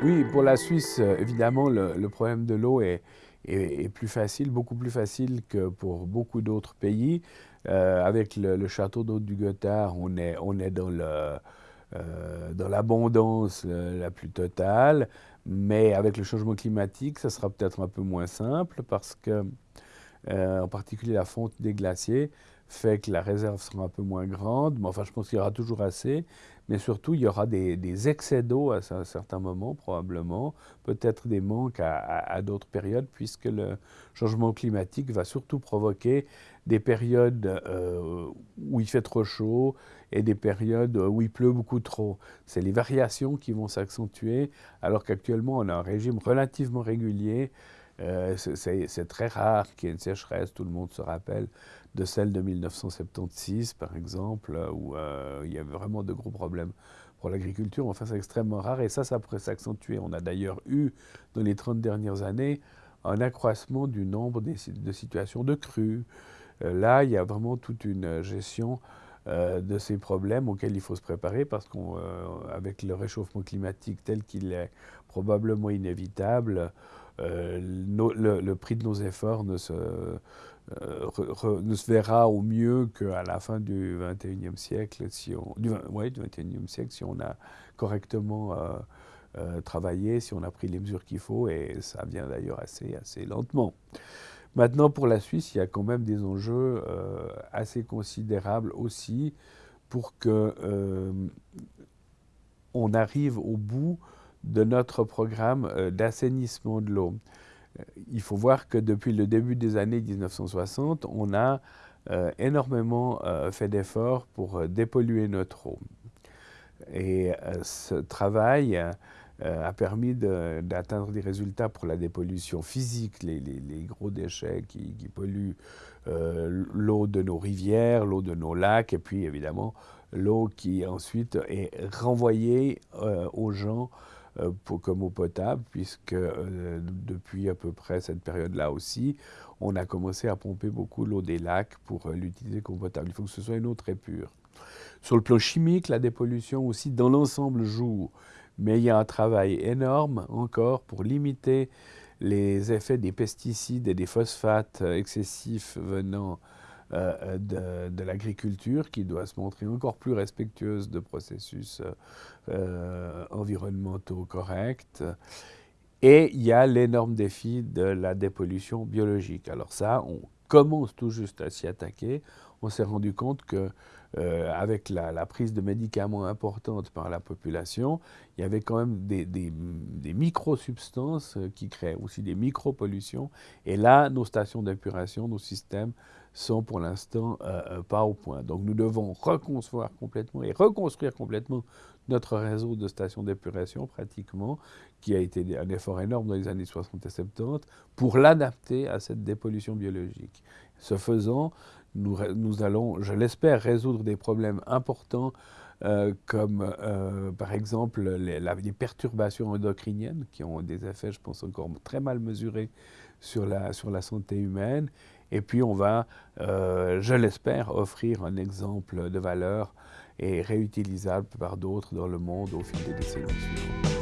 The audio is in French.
Oui, pour la Suisse, évidemment, le, problème de l'eau est, plus facile, beaucoup plus facile que pour beaucoup d'autres pays. Euh, avec le, château d'eau du Gothard, on est, dans euh, l'abondance la plus totale, mais avec le changement climatique, ça sera peut-être un peu moins simple parce que, en particulier la fonte des glaciers, fait que la réserve sera un peu moins grande, mais enfin je pense qu'il y aura toujours assez, mais surtout il y aura des, excès d'eau à un certain moment probablement, peut-être des manques à, d'autres périodes, puisque le changement climatique va surtout provoquer des périodes euh, où il fait trop chaud et des périodes où il pleut beaucoup trop. C'est les variations qui vont s'accentuer, alors qu'actuellement on a un régime relativement régulier, euh, c'est très rare qu'il y ait une sécheresse, tout le monde se rappelle de celle de 1976, par exemple, où euh, il y avait vraiment de gros problèmes pour l'agriculture. Enfin, c'est extrêmement rare et ça, ça pourrait s'accentuer. On a d'ailleurs eu, dans les 30 dernières années, un accroissement du nombre de situations de crues. Euh, là, il y a vraiment toute une gestion euh, de ces problèmes auxquels il faut se préparer parce qu'avec le réchauffement climatique tel qu'il est probablement inévitable, le, prix de nos efforts ne se, euh, ne se verra au mieux qu'à la fin du XXIe siècle, si on, du, ouais, siècle, si on a correctement euh, euh, travaillé, si on a pris les mesures qu'il faut, et ça vient d'ailleurs assez, assez lentement. Maintenant, pour la Suisse, il y a quand même des enjeux assez considérables aussi pour que on arrive au bout de notre programme d'assainissement de l'eau. Euh, il faut voir que depuis le début des années 1960, on a euh, énormément euh, fait d'efforts pour dépolluer notre eau. Et ce travail a permis d'atteindre des résultats pour la dépollution physique, les, gros déchets qui, polluent l'eau de nos rivières, l'eau de nos lacs, et puis évidemment l'eau qui ensuite est renvoyée aux gens euh, comme eau potable, puisque euh, depuis à peu près cette période-là aussi, on a commencé à pomper beaucoup l'eau des lacs pour euh, l'utiliser comme potable. Il faut que ce soit une eau très pure. Sur le plan chimique, la dépollution aussi, dans l'ensemble, joue. Mais il y a un travail énorme encore pour limiter les effets des pesticides et des phosphates excessifs venant euh, de, l'agriculture qui doit se montrer encore plus respectueuse de processus euh, environnementaux corrects. Et il y a l'énorme défi de la dépollution biologique. Alors ça, on commence tout juste à s'y attaquer. On s'est rendu compte que euh, avec la, prise de médicaments importante par la population, il y avait quand même des, des, micro-substances qui créent aussi des micro-pollutions. Et là, nos stations d'épuration, nos systèmes sont pour l'instant euh, euh, pas au point. Donc nous devons reconcevoir complètement et reconstruire complètement notre réseau de stations d'épuration pratiquement, qui a été un effort énorme dans les années 60 et 70, pour l'adapter à cette dépollution biologique. Ce faisant, nous, allons, je l'espère, résoudre des problèmes importants euh, comme par exemple les, perturbations endocriniennes qui ont des effets, je pense, encore très mal mesurés sur la, sur la santé humaine et puis on va, euh, je l'espère, offrir un exemple de valeur et réutilisable par d'autres dans le monde au fil des décennies.